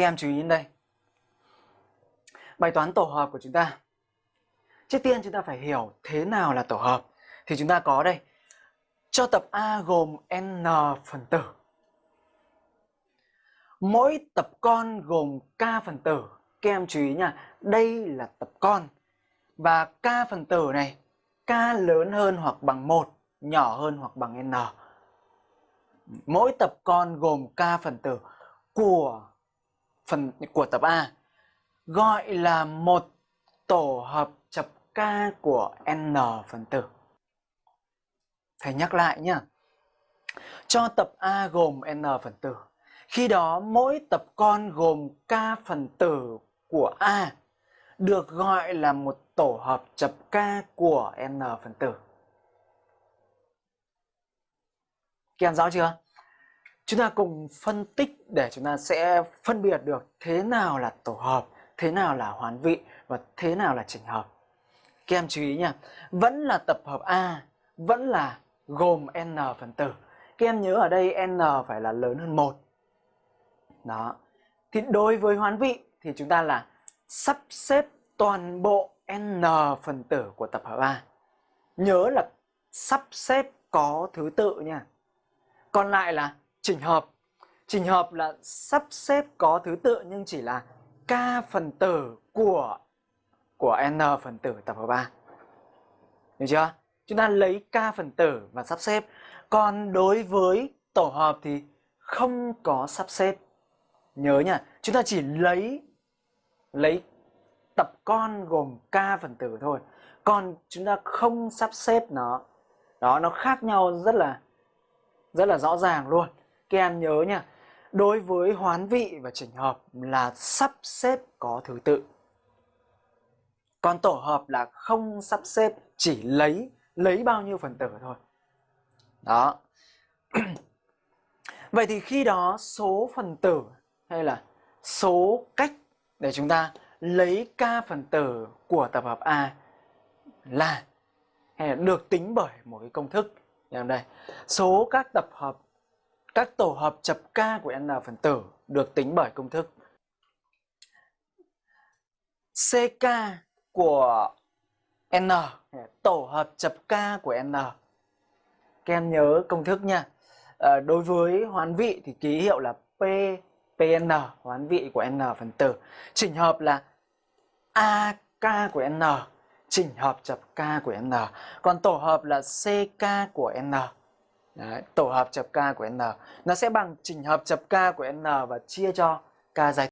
Các em chú ý đến đây. Bài toán tổ hợp của chúng ta. Trước tiên chúng ta phải hiểu thế nào là tổ hợp. Thì chúng ta có đây. Cho tập A gồm n phần tử. Mỗi tập con gồm k phần tử. Các em chú ý nha, đây là tập con. Và k phần tử này, k lớn hơn hoặc bằng 1, nhỏ hơn hoặc bằng n. Mỗi tập con gồm k phần tử của phần của tập A, gọi là một tổ hợp chập k của n phần tử. Thầy nhắc lại nhé. Cho tập A gồm n phần tử. Khi đó mỗi tập con gồm k phần tử của A được gọi là một tổ hợp chập k của n phần tử. Các em rõ chưa? Chúng ta cùng phân tích để chúng ta sẽ phân biệt được thế nào là tổ hợp, thế nào là hoán vị và thế nào là chỉnh hợp. Các em chú ý nha, vẫn là tập hợp A, vẫn là gồm n phần tử. Các em nhớ ở đây n phải là lớn hơn một. Đó. Thì đối với hoán vị thì chúng ta là sắp xếp toàn bộ n phần tử của tập hợp A. Nhớ là sắp xếp có thứ tự nha. Còn lại là chỉnh hợp. Chỉnh hợp là sắp xếp có thứ tự nhưng chỉ là k phần tử của của n phần tử tập hợp A. Được chưa? Chúng ta lấy k phần tử và sắp xếp. Còn đối với tổ hợp thì không có sắp xếp. Nhớ nha, chúng ta chỉ lấy lấy tập con gồm k phần tử thôi. Còn chúng ta không sắp xếp nó. Đó, nó khác nhau rất là rất là rõ ràng luôn. Các em nhớ nha, đối với hoán vị và chỉnh hợp là sắp xếp có thứ tự. Còn tổ hợp là không sắp xếp, chỉ lấy lấy bao nhiêu phần tử thôi. Đó. Vậy thì khi đó số phần tử hay là số cách để chúng ta lấy k phần tử của tập hợp A là hay là được tính bởi một cái công thức. Như đây, số các tập hợp các tổ hợp chập k của n phần tử được tính bởi công thức ck của n. Tổ hợp chập k của n. Các em nhớ công thức nha. À, đối với hoán vị thì ký hiệu là p pn hoán vị của n phần tử. Chỉnh hợp là ak của n. Chỉnh hợp chập k của n. Còn tổ hợp là ck của n. Đấy, tổ hợp chập k của n. Nó sẽ bằng chỉnh hợp chập k của n và chia cho k dài